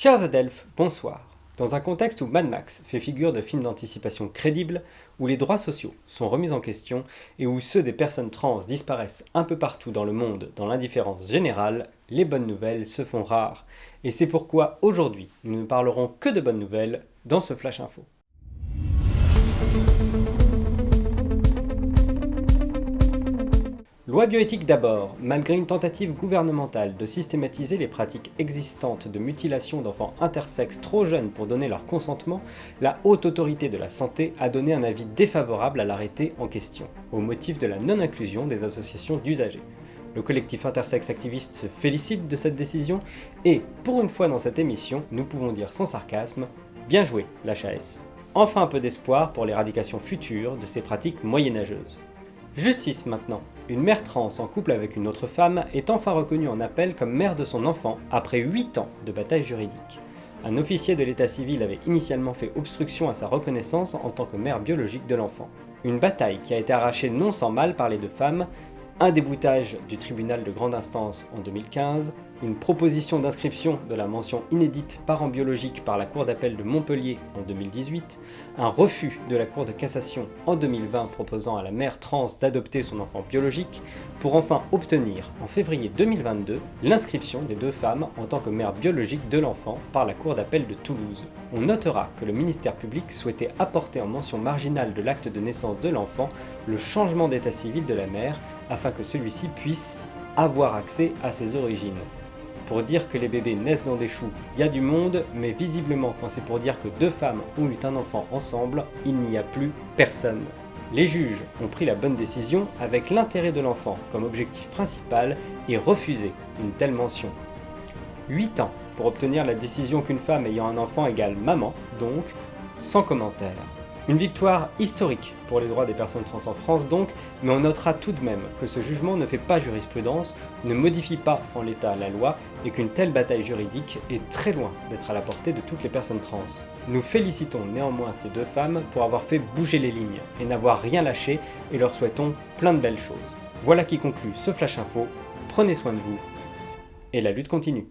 Chers Adelphes, bonsoir. Dans un contexte où Mad Max fait figure de film d'anticipation crédible, où les droits sociaux sont remis en question et où ceux des personnes trans disparaissent un peu partout dans le monde dans l'indifférence générale, les bonnes nouvelles se font rares. Et c'est pourquoi aujourd'hui, nous ne parlerons que de bonnes nouvelles dans ce Flash Info. Loi bioéthique d'abord. Malgré une tentative gouvernementale de systématiser les pratiques existantes de mutilation d'enfants intersexes trop jeunes pour donner leur consentement, la Haute Autorité de la Santé a donné un avis défavorable à l'arrêté en question, au motif de la non-inclusion des associations d'usagers. Le collectif intersexe activiste se félicite de cette décision et, pour une fois dans cette émission, nous pouvons dire sans sarcasme « Bien joué, l'HAS !» Enfin un peu d'espoir pour l'éradication future de ces pratiques moyenâgeuses. Justice maintenant. Une mère trans en couple avec une autre femme est enfin reconnue en appel comme mère de son enfant après 8 ans de bataille juridique. Un officier de l'état civil avait initialement fait obstruction à sa reconnaissance en tant que mère biologique de l'enfant. Une bataille qui a été arrachée non sans mal par les deux femmes, un déboutage du tribunal de grande instance en 2015, une proposition d'inscription de la mention inédite parent biologique par la Cour d'appel de Montpellier en 2018, un refus de la Cour de cassation en 2020 proposant à la mère trans d'adopter son enfant biologique, pour enfin obtenir en février 2022 l'inscription des deux femmes en tant que mère biologique de l'enfant par la Cour d'appel de Toulouse. On notera que le ministère public souhaitait apporter en mention marginale de l'acte de naissance de l'enfant le changement d'état civil de la mère afin que celui-ci puisse avoir accès à ses origines. Pour dire que les bébés naissent dans des choux, il y a du monde, mais visiblement quand c'est pour dire que deux femmes ont eu un enfant ensemble, il n'y a plus personne. Les juges ont pris la bonne décision avec l'intérêt de l'enfant comme objectif principal et refusé une telle mention. 8 ans pour obtenir la décision qu'une femme ayant un enfant égale maman, donc sans commentaire. Une victoire historique pour les droits des personnes trans en France donc, mais on notera tout de même que ce jugement ne fait pas jurisprudence, ne modifie pas en l'état la loi et qu'une telle bataille juridique est très loin d'être à la portée de toutes les personnes trans. Nous félicitons néanmoins ces deux femmes pour avoir fait bouger les lignes et n'avoir rien lâché et leur souhaitons plein de belles choses. Voilà qui conclut ce Flash Info, prenez soin de vous et la lutte continue.